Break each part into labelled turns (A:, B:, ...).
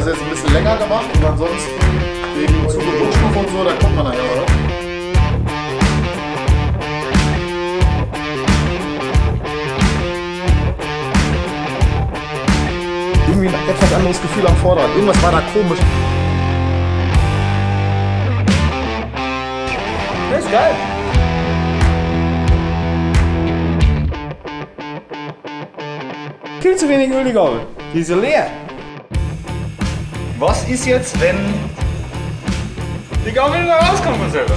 A: das jetzt ein bisschen länger gemacht und ansonsten wegen Zug- und Druckstufe und so, da kommt man nachher, oder? Irgendwie ein etwas anderes Gefühl am Vorderrad. Irgendwas war da komisch.
B: Das ist geil. Viel zu wenig Öl die Gabel. Die ist leer. Was ist jetzt, wenn die Gabel wieder rauskommt von selber?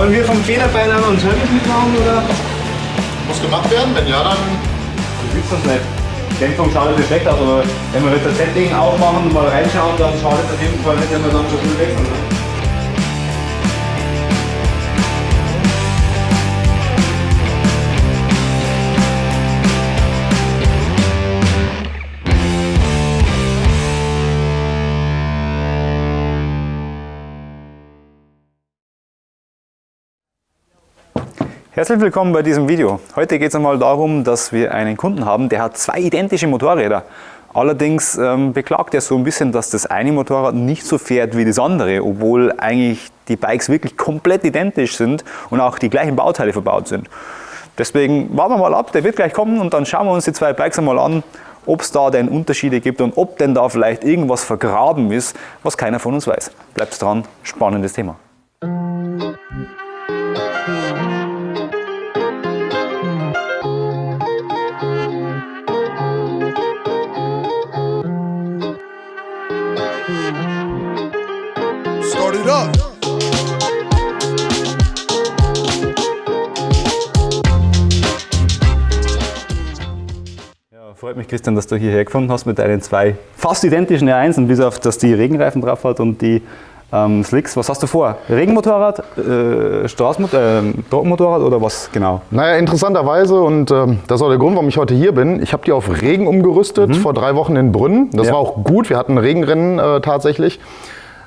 B: Sollen wir vom Federbein an uns Service mitmachen oder?
A: Muss gemacht werden, wenn ja, dann
B: Ich will das nicht. Dämpfung schaut nicht schlecht aus, aber wenn wir jetzt das Setting aufmachen und mal reinschauen, dann schaut es auf jeden Fall nicht, wenn wir dann so viel wechseln. Herzlich willkommen bei diesem Video. Heute geht es einmal darum, dass wir einen Kunden haben, der hat zwei identische Motorräder. Allerdings ähm, beklagt er so ein bisschen, dass das eine Motorrad nicht so fährt wie das andere, obwohl eigentlich die Bikes wirklich komplett identisch sind und auch die gleichen Bauteile verbaut sind. Deswegen warten wir mal ab, der wird gleich kommen und dann schauen wir uns die zwei Bikes einmal an, ob es da denn Unterschiede gibt und ob denn da vielleicht irgendwas vergraben ist, was keiner von uns weiß. Bleibt dran, spannendes Thema.
A: Up.
B: Ja, freut mich, Christian, dass du hierher gefunden hast mit deinen zwei fast identischen R1, bis auf, dass die Regenreifen drauf hat und die ähm, Slicks. Was hast du vor? Regenmotorrad, äh, Straßenmot äh, Trockenmotorrad oder was genau?
A: Naja, interessanterweise, und ähm, das ist auch der Grund, warum ich heute hier bin, ich habe die auf Regen umgerüstet, vor drei Wochen in Brünn. Das
B: Ja.
A: war auch gut, wir hatten Regenrennen äh, tatsächlich,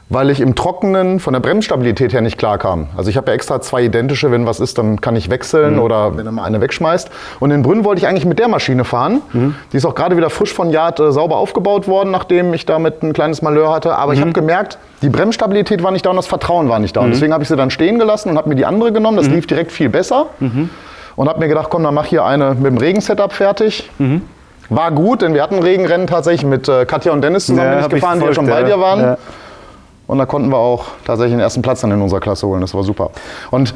A: weil ich im Trockenen von der Bremsstabilität her nicht klar kam. Also ich habe ja extra zwei identische, wenn was ist, dann kann ich wechseln oder wenn er mal eine wegschmeißt. Und in Brünn wollte ich eigentlich mit der Maschine fahren. Die ist auch gerade wieder frisch von Yard äh, sauber aufgebaut worden, nachdem ich damit ein kleines Malheur hatte. Aber ich habe gemerkt, die Bremsstabilität war nicht da und das Vertrauen war nicht da. Und deswegen habe ich sie dann stehen gelassen und habe mir die andere genommen. Das lief direkt viel besser. Und habe mir gedacht, komm, dann mach hier eine mit dem Regensetup fertig. War gut, denn wir hatten Regenrennen tatsächlich mit äh, Katja und Dennis zusammen bin ich
B: hab ich
A: gefahren, die ja schon
B: verfolgt,
A: bei dir waren.
B: Ja.
A: Und da konnten wir auch tatsächlich den ersten Platz dann in unserer Klasse holen. Das war super. Und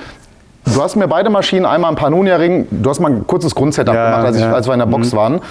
A: du hast mir beide Maschinen, einmal im Pannonia-Ring, du hast mal ein kurzes Grundsetup
B: Ja,
A: gemacht, als, ich,
B: ja. Mhm.
A: als wir in der Box waren.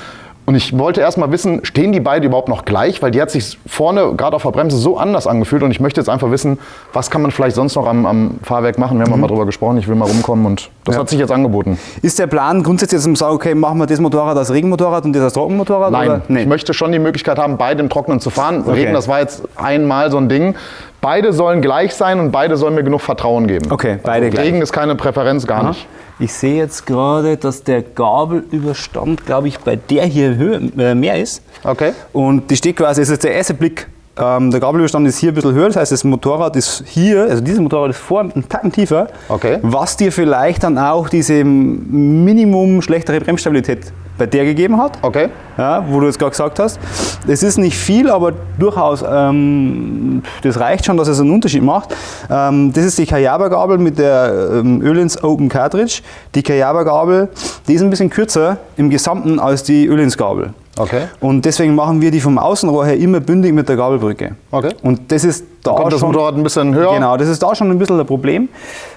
A: Und ich wollte erst mal wissen, stehen die beide überhaupt noch gleich? Weil die hat sich vorne, gerade auf der Bremse, so anders angefühlt. Und ich möchte jetzt einfach wissen, was kann man vielleicht sonst noch am, am Fahrwerk machen? Wir haben mal drüber gesprochen, ich will mal rumkommen und das
B: Mhm. Ja.
A: hat sich jetzt angeboten.
B: Ist der Plan grundsätzlich, dass man sagt, okay, machen wir das Motorrad als Regenmotorrad und das als Trockenmotorrad?
A: Nein?
B: Nee.
A: ich möchte schon die Möglichkeit haben, beide im Trockenen zu fahren.
B: Okay.
A: Regen, das war jetzt einmal so ein Ding. Beide sollen gleich sein und beide sollen mir genug Vertrauen geben.
B: Okay, beide
A: also
B: gleich.
A: Regen ist keine Präferenz, gar
B: Aha.
A: nicht.
B: Ich sehe jetzt gerade, dass der Gabelüberstand, glaube ich, bei der hier Höhe, äh, mehr ist.
A: Okay.
B: Und die steht quasi, das ist jetzt der erste Blick. Ähm, der Gabelüberstand ist hier ein bisschen höher, das heißt, das Motorrad ist hier, also dieses Motorrad ist vor einen Tacken tiefer,
A: Okay.
B: was dir vielleicht dann auch diese Minimum schlechtere Bremsstabilität bei der gegeben hat.
A: Okay.
B: Ja, wo du jetzt gerade gesagt hast. Es ist nicht viel, aber durchaus, ähm, das reicht schon, dass es einen Unterschied macht. Ähm, das ist die Kayaba-Gabel mit der ähm, Ölins Open Cartridge. Die Kayaba-Gabel, die ist ein bisschen kürzer im Gesamten als die Ölins-Gabel.
A: Okay.
B: Und deswegen machen wir die vom Außenrohr her immer bündig mit der Gabelbrücke.
A: Okay.
B: Und das ist da
A: Kommt das
B: schon,
A: Motorrad ein bisschen höher?
B: Genau, das ist da schon ein bisschen ein Problem.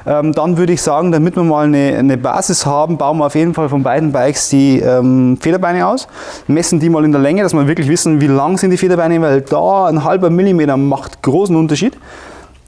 B: Ähm, dann würde ich sagen, damit wir mal eine, eine Basis haben, bauen wir auf jeden Fall von beiden Bikes die ähm, Federbeine aus, messen die mal in der Länge, dass wir wirklich wissen, wie lang sind die Federbeine, weil da ein halber Millimeter macht großen Unterschied.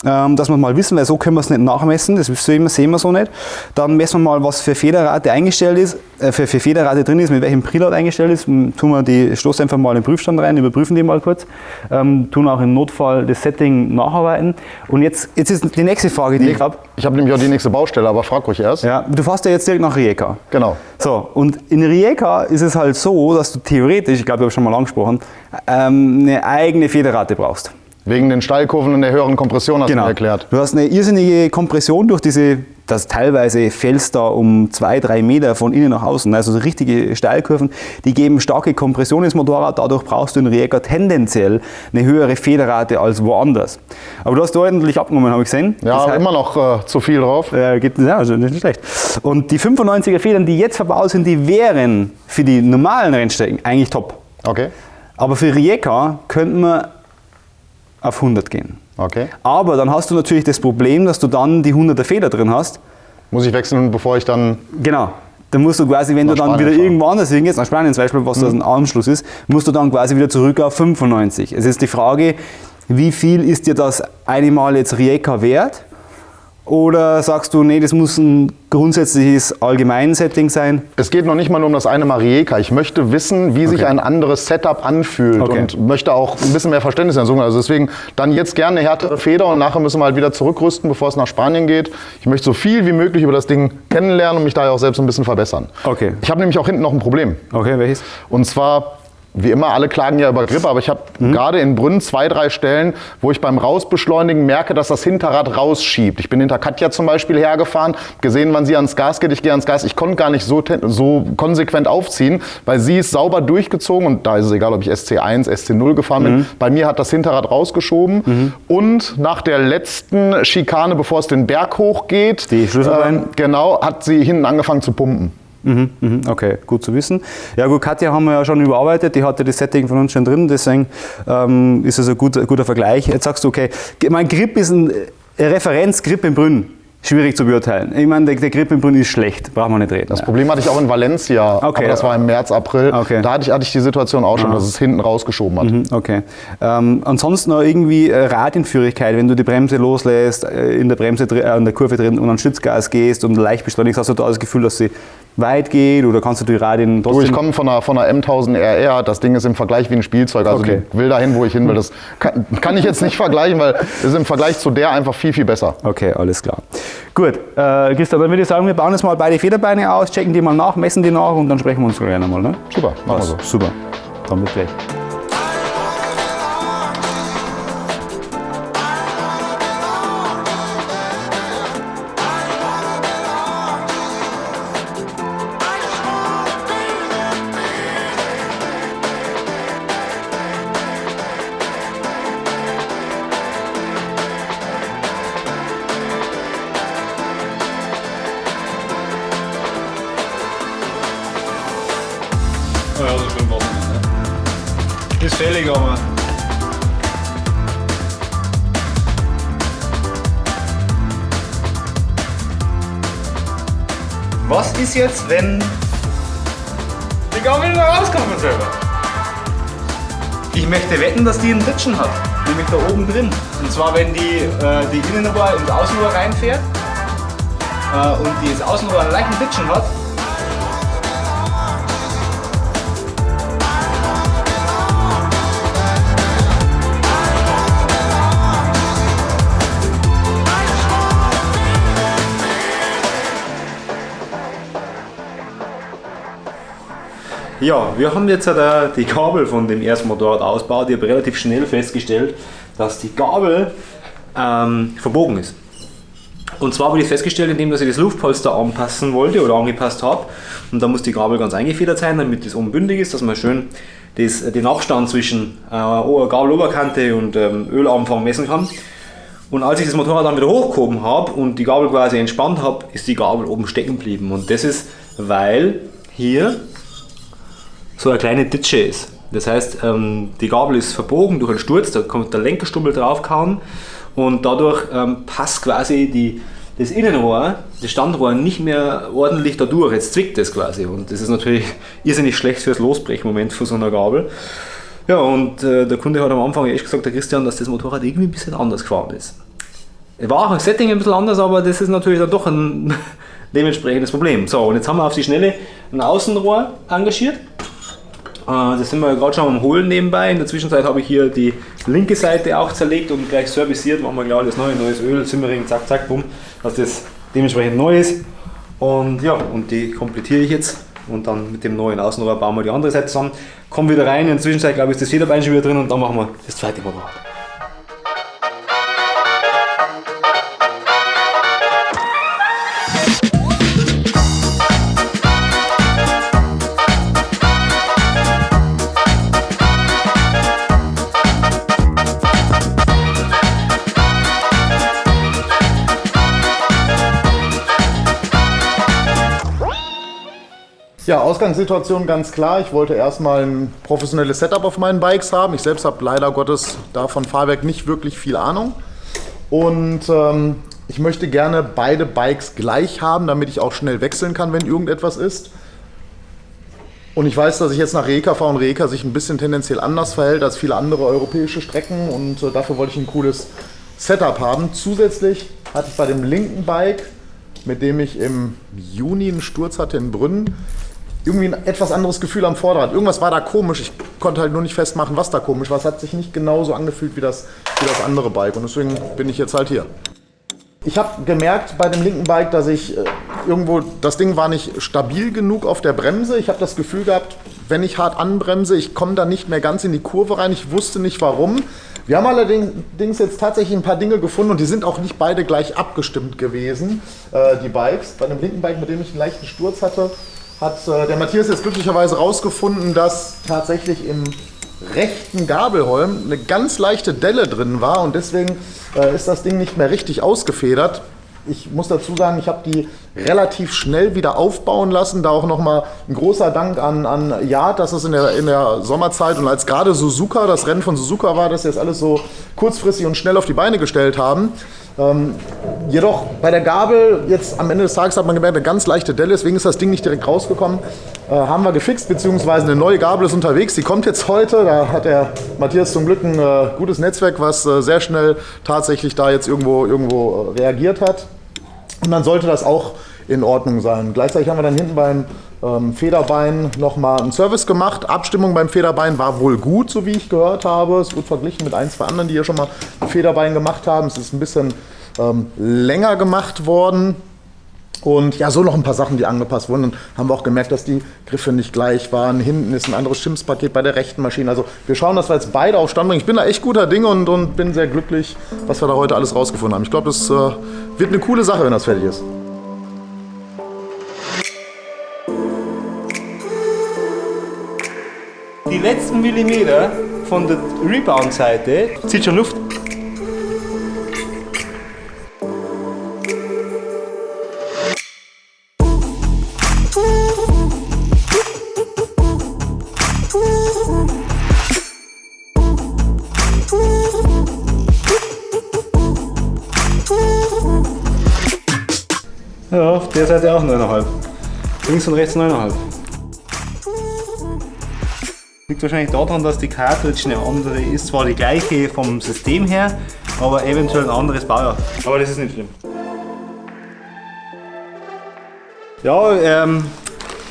B: Ähm, dass wir mal wissen, weil so können wir es nicht nachmessen, das sehen wir, sehen wir so nicht. Dann messen wir mal, was für Federrate eingestellt ist, äh, für, für Federrate drin ist, mit welchem Preload eingestellt ist. Tun wir die Stoßdämpfer mal in den Prüfstand rein, überprüfen die mal kurz, ähm, tun auch im Notfall das Setting nacharbeiten. Und jetzt, jetzt ist die nächste Frage, die
A: Nee,
B: ich habe.
A: Ich habe nämlich auch die nächste Baustelle, aber frag ruhig erst.
B: Ja, du fährst ja jetzt direkt nach Rijeka.
A: Genau.
B: So, und in Rijeka ist es halt so, dass du theoretisch, ich glaube, ich habe schon mal angesprochen, ähm, eine eigene Federrate brauchst.
A: Wegen den Steilkurven und der höheren Kompression hast du mir erklärt.
B: Du hast eine irrsinnige Kompression durch diese, das teilweise fällst da um zwei, drei Meter von innen nach außen, also so richtige Steilkurven, die geben starke Kompression ins Motorrad, dadurch brauchst du in Rijeka tendenziell eine höhere Federrate als woanders. Aber du hast ordentlich abgenommen, habe ich gesehen.
A: Ja,
B: Das heißt-
A: immer noch äh, zu viel drauf.
B: ja, geht, ja, also nicht schlecht. Und die 95er Federn, die jetzt verbaut sind, die wären für die normalen Rennstrecken eigentlich top.
A: Okay.
B: Aber für Rijeka könnten wir auf 100 gehen.
A: Okay.
B: Aber dann hast du natürlich das Problem, dass du dann die 100er Feder drin hast.
A: Muss ich wechseln, bevor ich dann.
B: Genau. Dann musst du quasi, wenn du dann
A: Spanien
B: wieder
A: fahren.
B: irgendwo anders hingehst, nach Spanien zum Beispiel, was das ein Anschluss ist, musst du dann quasi wieder zurück auf 95. Es ist die Frage, wie viel ist dir das eine Mal jetzt Rijeka wert? Oder sagst du, nee, das muss ein grundsätzliches Allgemeinsetting sein?
A: Es geht noch nicht mal nur um das eine Marieka. Ich möchte wissen, wie sich
B: Okay.
A: ein anderes Setup anfühlt
B: Okay.
A: und möchte auch ein bisschen mehr Verständnis entsuchen. Also deswegen dann jetzt gerne eine härtere Feder und nachher müssen wir halt wieder zurückrüsten, bevor es nach Spanien geht. Ich möchte so viel wie möglich über das Ding kennenlernen und mich daher auch selbst ein bisschen verbessern.
B: Okay.
A: Ich habe nämlich auch hinten noch ein Problem.
B: Okay, welches?
A: Und zwar, wie immer, alle klagen ja über Grip, aber ich habe gerade in Brünn zwei, drei Stellen, wo ich beim Rausbeschleunigen merke, dass das Hinterrad rausschiebt. Ich bin hinter Katja zum Beispiel hergefahren, gesehen, wann sie ans Gas geht, ich gehe ans Gas. Ich konnte gar nicht so, so konsequent aufziehen, weil sie ist sauber durchgezogen und da ist es egal, ob ich SC1, SC0 gefahren bin. Bei mir hat das Hinterrad rausgeschoben und nach der letzten Schikane, bevor es den Berg hochgeht,
B: Die Schlüsselbein?
A: ähm, genau, hat sie hinten angefangen zu pumpen.
B: Mhm, mhm, okay, gut zu wissen. Ja gut, Katja haben wir ja schon überarbeitet, die hatte das Setting von uns schon drin, deswegen ähm, ist es ein guter, guter Vergleich. Jetzt sagst du, okay, mein Grip ist ein äh, Referenzgrip in Brünn. Schwierig zu beurteilen. Ich meine, der, der Grip in Brünn ist schlecht, brauchen wir nicht reden.
A: Das Problem hatte ich auch in Valencia,
B: Okay.
A: aber das war im März, April.
B: Okay.
A: Da hatte ich, hatte ich die Situation auch schon, dass es hinten rausgeschoben hat.
B: Mhm, Okay. Ähm, ansonsten noch irgendwie äh, Radienführigkeit, wenn du die Bremse loslässt, äh, in der Bremse äh, in der Kurve drin und an Stützgas gehst und leicht beschleunigst, hast du da das Gefühl, dass sie weit geht oder kannst du die Radien
A: Du,
B: trotzdem...
A: ich komme von einer, von einer M1000 RR, das Ding ist im Vergleich wie ein Spielzeug, also
B: Okay.
A: will dahin, wo ich hin will. Das kann, kann ich jetzt nicht vergleichen, weil es ist im Vergleich zu der einfach viel, viel besser.
B: Okay, alles klar. Gut, äh, Christa, dann würde ich sagen, wir bauen jetzt mal beide Federbeine aus, checken die mal nach, messen die nach und dann sprechen wir uns gleich nochmal. Ne?
A: Super, machen wir so.
B: Super, dann bis gleich. Ist jetzt, wenn die Gabel wieder rauskommt von selber? Ich möchte wetten, dass die einen Ditschen hat, nämlich da oben drin. Und zwar, wenn die, äh, die Innenrohr ins Außenrohr reinfährt äh, und die das Außenrohr einen leichten Ditschen hat, Ja, wir haben jetzt äh, die Gabel von dem ersten Motorrad ausgebaut. Ich habe relativ schnell festgestellt, dass die Gabel ähm, verbogen ist. Und zwar habe ich das festgestellt, indem dass ich das Luftpolster anpassen wollte oder angepasst habe. Und da muss die Gabel ganz eingefedert sein, damit das oben bündig ist, dass man schön das, den Abstand zwischen äh, Gabeloberkante und ähm, Ölanfang messen kann. Und als ich das Motorrad dann wieder hochgehoben habe und die Gabel quasi entspannt habe, ist die Gabel oben stecken geblieben. Und das ist, weil hier so eine kleine Ditsche ist. Das heißt, ähm, die Gabel ist verbogen durch einen Sturz, da kommt der Lenkerstummel draufgehauen und dadurch ähm, passt quasi die, das Innenrohr, das Standrohr nicht mehr ordentlich da durch. Jetzt zwickt es quasi und das ist natürlich irrsinnig schlecht fürs Losbrechmoment von so einer Gabel. Ja, und äh, der Kunde hat am Anfang echt gesagt, der Christian, dass das Motorrad irgendwie ein bisschen anders gefahren ist. war auch ein Setting ein bisschen anders, aber das ist natürlich dann doch ein dementsprechendes Problem. So, und jetzt haben wir auf die Schnelle ein Außenrohr engagiert. Äh, das sind wir gerade schon am Holen nebenbei. In der Zwischenzeit habe ich hier die linke Seite auch zerlegt und gleich serviciert. Machen wir gleich alles neu, neues Öl, Simmering, zack, zack, bumm, dass das dementsprechend neu ist. Und ja, und die komplettiere ich jetzt und dann mit dem neuen Außenrohr bauen wir die andere Seite zusammen. Kommen wieder rein, in der Zwischenzeit glaube ich ist das Federbein schon wieder drin und dann machen wir das zweite Motorrad.
A: Ausgangssituation ganz klar. Ich wollte erstmal ein professionelles Setup auf meinen Bikes haben. Ich selbst habe leider Gottes da von Fahrwerk nicht wirklich viel Ahnung. Und ähm, ich möchte gerne beide Bikes gleich haben, damit ich auch schnell wechseln kann, wenn irgendetwas ist. Und ich weiß, dass ich jetzt nach Reka fahre und Reka sich ein bisschen tendenziell anders verhält als viele andere europäische Strecken. Und äh, dafür wollte ich ein cooles Setup haben. Zusätzlich hatte ich bei dem linken Bike, mit dem ich im Juni einen Sturz hatte in Brünn, irgendwie ein etwas anderes Gefühl am Vorderrad. Irgendwas war da komisch. Ich konnte halt nur nicht festmachen, was da komisch war. Es hat sich nicht genauso angefühlt wie das, wie das andere Bike. Und deswegen bin ich jetzt halt hier. Ich habe gemerkt bei dem linken Bike, dass ich äh, irgendwo, das Ding war nicht stabil genug auf der Bremse. Ich habe das Gefühl gehabt, wenn ich hart anbremse, ich komme da nicht mehr ganz in die Kurve rein. Ich wusste nicht warum. Wir haben allerdings jetzt tatsächlich ein paar Dinge gefunden und die sind auch nicht beide gleich abgestimmt gewesen, äh, die Bikes. Bei dem linken Bike, mit dem ich einen leichten Sturz hatte, hat äh, der Matthias jetzt glücklicherweise rausgefunden, dass tatsächlich im rechten Gabelholm eine ganz leichte Delle drin war und deswegen äh, ist das Ding nicht mehr richtig ausgefedert. Ich muss dazu sagen, ich habe die relativ schnell wieder aufbauen lassen. Da auch nochmal ein großer Dank an, an Yard, dass es in der, in der Sommerzeit und als gerade Suzuka, das Rennen von Suzuka war, dass sie das alles so kurzfristig und schnell auf die Beine gestellt haben. Ähm, jedoch bei der Gabel, jetzt am Ende des Tages hat man gemerkt, eine ganz leichte Delle, deswegen ist das Ding nicht direkt rausgekommen. Äh, haben wir gefixt, beziehungsweise eine neue Gabel ist unterwegs, die kommt jetzt heute. Da hat der Matthias zum Glück ein äh, gutes Netzwerk, was äh, sehr schnell tatsächlich da jetzt irgendwo, irgendwo äh, reagiert hat. Und dann sollte das auch in Ordnung sein. Gleichzeitig haben wir dann hinten beim ähm, Federbein nochmal einen Service gemacht. Abstimmung beim Federbein war wohl gut, so wie ich gehört habe. Es wird verglichen mit ein, zwei anderen, die hier schon mal ein Federbein gemacht haben. Es ist ein bisschen ähm, länger gemacht worden. Und ja, so noch ein paar Sachen, die angepasst wurden. Dann haben wir auch gemerkt, dass die Griffe nicht gleich waren. Hinten ist ein anderes Schimpfpaket bei der rechten Maschine. Also wir schauen, dass wir jetzt beide auf Stand bringen. Ich bin da echt guter Dinge und, und bin sehr glücklich, was wir da heute alles rausgefunden haben. Ich glaube, es äh, wird eine coole Sache, wenn das fertig ist.
B: Letzten Millimeter von der Rebound-Seite zieht schon Luft. Ja, auf der Seite auch 9,5. Links und rechts 9,5. Liegt wahrscheinlich daran, dass die Cartridge eine andere ist. Zwar die gleiche vom System her, aber eventuell ein anderes Baujahr. Aber das ist nicht schlimm. Ja, ähm,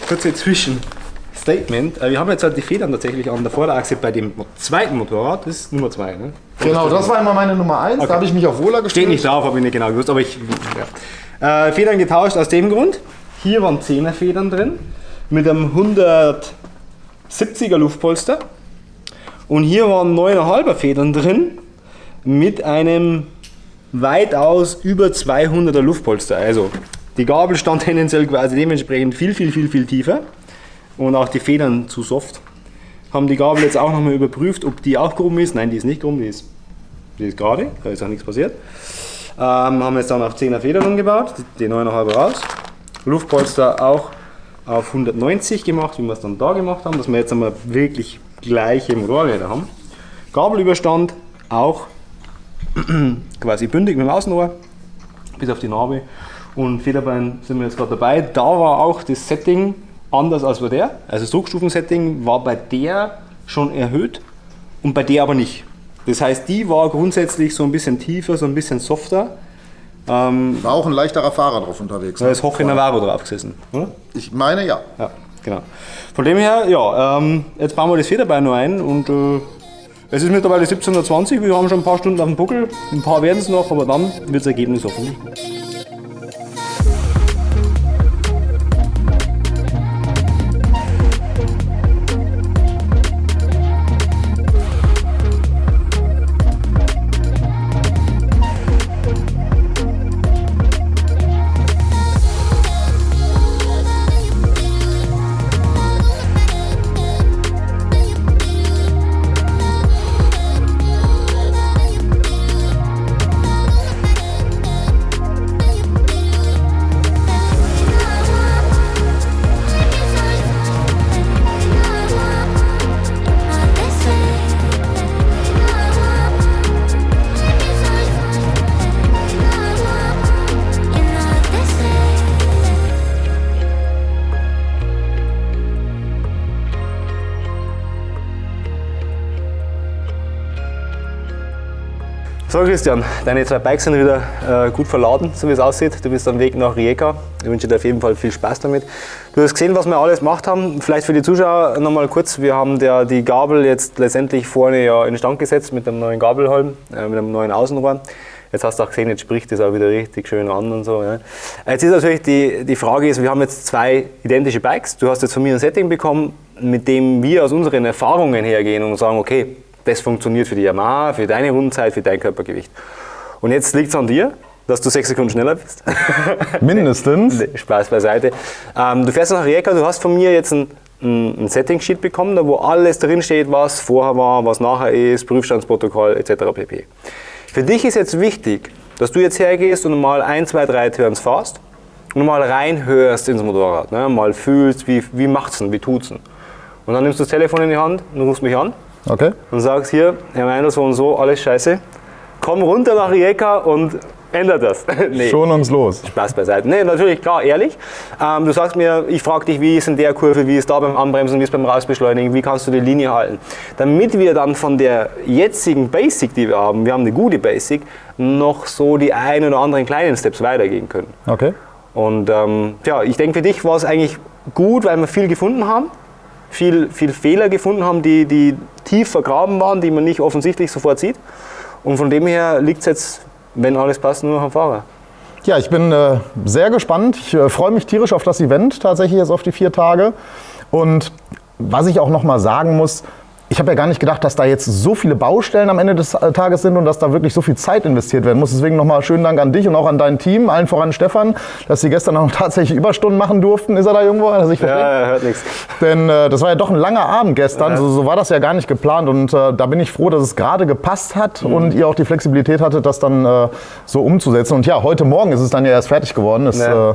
B: kurze Zwischenstatement. Äh, Wir haben jetzt halt die Federn tatsächlich an der Vorderachse bei dem zweiten Motorrad. Das ist Nummer 2, ne?
A: Genau, das war immer meine Nummer 1.
B: Okay.
A: Da habe ich mich auf Wohler gestellt.
B: Steht nicht drauf, habe ich nicht genau gewusst, aber ich. Ja. Äh, Federn getauscht aus dem Grund. Hier waren 10er Federn drin mit einem 170er Luftpolster. Und hier waren 9,5er Federn drin mit einem weitaus über 200er Luftpolster. Also die Gabel stand tendenziell quasi dementsprechend viel, viel, viel, viel tiefer und auch die Federn zu soft. Haben die Gabel jetzt auch nochmal überprüft, ob die auch krumm ist. Nein, die ist nicht krumm, die ist, die ist gerade, da ist auch nichts passiert. Ähm, haben jetzt dann auf 10er Federn umgebaut, die 9,5 raus. Luftpolster auch auf 190 gemacht, wie wir es dann da gemacht haben, dass wir jetzt einmal wirklich gleiche Motorräder haben. Gabelüberstand auch quasi bündig mit dem Außenohr, bis auf die Narbe. Und Federbein sind wir jetzt gerade dabei. Da war auch das Setting anders als bei der. Also das Druckstufensetting war bei der schon erhöht und bei der aber nicht. Das heißt, die war grundsätzlich so ein bisschen tiefer, so ein bisschen softer Ähm,
A: War auch ein leichterer Fahrer drauf unterwegs.
B: da ist Hoche Navarro drauf gesessen. Oder?
A: Ich meine ja.
B: Ja, genau. Von dem her, ja, ähm, jetzt bauen wir das Federbein noch ein und äh, es ist mittlerweile 17.20 Uhr, wir haben schon ein paar Stunden auf dem Buckel, ein paar werden es noch, aber dann wird das Ergebnis hoffentlich gut. So Christian, deine zwei Bikes sind wieder äh, gut verladen, so wie es aussieht. Du bist am Weg nach Rijeka. Ich wünsche dir auf jeden Fall viel Spaß damit. Du hast gesehen, was wir alles gemacht haben. Vielleicht für die Zuschauer nochmal kurz. Wir haben der, die Gabel jetzt letztendlich vorne ja in Stand gesetzt mit einem neuen Gabelholm, äh, mit einem neuen Außenrohr. Jetzt hast du auch gesehen, jetzt spricht das auch wieder richtig schön an und so. Ja. Jetzt ist natürlich die, die Frage, ist, wir haben jetzt zwei identische Bikes. Du hast jetzt von mir ein Setting bekommen, mit dem wir aus unseren Erfahrungen hergehen und sagen, okay, das funktioniert für die Yamaha, für deine Rundenzeit, für dein Körpergewicht. Und jetzt liegt es an dir, dass du sechs Sekunden schneller bist.
A: Mindestens.
B: Spaß beiseite. Ähm, du fährst nach Rijeka, du hast von mir jetzt ein, ein, ein Setting-Sheet bekommen, da wo alles drin steht, was vorher war, was nachher ist, Prüfstandsprotokoll etc. pp. Für dich ist jetzt wichtig, dass du jetzt hergehst und mal ein, zwei, drei Turns fährst und mal reinhörst ins Motorrad. Ne? Mal fühlst, wie, wie macht's denn, wie tut's denn. Und dann nimmst du das Telefon in die Hand und rufst mich an
A: Okay.
B: und sagst hier, Herr Meinl, so und so, alles scheiße. Komm runter nach Rijeka und ändert das. nee.
A: Schon uns los.
B: Spaß beiseite. Nee, natürlich, klar, ehrlich. Ähm, du sagst mir, ich frage dich, wie ist in der Kurve, wie ist da beim Anbremsen, wie ist beim Rausbeschleunigen, wie kannst du die Linie halten. Damit wir dann von der jetzigen Basic, die wir haben, wir haben eine gute Basic, noch so die ein oder anderen kleinen Steps weitergehen können.
A: Okay.
B: Und ähm, ja, ich denke, für dich war es eigentlich gut, weil wir viel gefunden haben, viel, viel Fehler gefunden haben, die, die tief vergraben waren, die man nicht offensichtlich sofort sieht. Und von dem her liegt es jetzt, wenn alles passt, nur noch am Fahrer.
A: Ja, ich bin äh, sehr gespannt. Ich äh, freue mich tierisch auf das Event, tatsächlich jetzt auf die vier Tage. Und was ich auch noch mal sagen muss, ich habe ja gar nicht gedacht, dass da jetzt so viele Baustellen am Ende des äh, Tages sind und dass da wirklich so viel Zeit investiert werden muss. Deswegen nochmal schönen Dank an dich und auch an dein Team, allen voran Stefan, dass sie gestern auch tatsächlich Überstunden machen durften. Ist er da irgendwo? Hat sich versteckt?
B: Ja, hört nichts.
A: Denn äh, das war ja doch ein langer Abend gestern, so, so war das ja gar nicht geplant und äh, da bin ich froh, dass es gerade gepasst hat und ihr auch die Flexibilität hattet, das dann äh, so umzusetzen. Und ja, heute Morgen ist es dann ja erst fertig geworden. Es
B: Ja.
A: äh,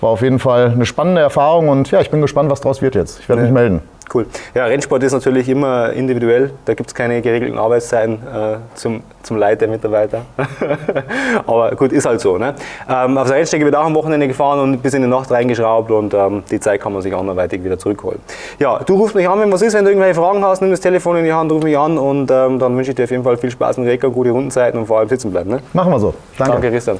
A: war auf jeden Fall eine spannende Erfahrung und ja, ich bin gespannt, was draus wird jetzt. Ich werde mich melden.
B: Cool. Ja, Rennsport ist natürlich immer individuell. Da gibt es keine geregelten Arbeitszeiten äh, zum, zum Leid der Mitarbeiter. Aber gut, ist halt so. Ne? Ähm, auf der Rennstrecke wird auch am Wochenende gefahren und bis in die Nacht reingeschraubt und ähm, die Zeit kann man sich anderweitig wieder zurückholen. Ja, du rufst mich an, wenn was ist, wenn du irgendwelche Fragen hast, nimm das Telefon in die Hand, ruf mich an und ähm, dann wünsche ich dir auf jeden Fall viel Spaß mit Recker, gute Rundenzeiten und vor allem sitzen bleiben. Ne?
A: Machen wir so. Danke.
B: Danke, Christian.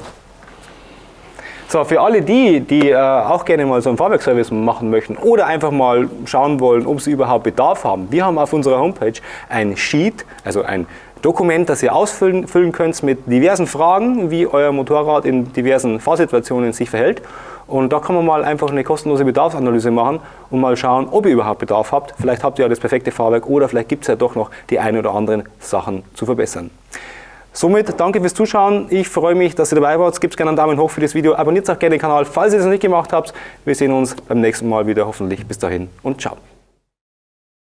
B: So, für alle die, die äh, auch gerne mal so einen Fahrwerkservice machen möchten oder einfach mal schauen wollen, ob sie überhaupt Bedarf haben, wir haben auf unserer Homepage ein Sheet, also ein Dokument, das ihr ausfüllen füllen könnt mit diversen Fragen, wie euer Motorrad in diversen Fahrsituationen sich verhält. Und da kann man mal einfach eine kostenlose Bedarfsanalyse machen und mal schauen, ob ihr überhaupt Bedarf habt. Vielleicht habt ihr ja das perfekte Fahrwerk oder vielleicht gibt es ja doch noch die ein oder anderen Sachen zu verbessern. Somit danke fürs Zuschauen. Ich freue mich, dass ihr dabei wart. Gebt gerne einen Daumen hoch für das Video. Abonniert auch gerne den Kanal, falls ihr es noch nicht gemacht habt. Wir sehen uns beim nächsten Mal wieder hoffentlich. Bis dahin und ciao.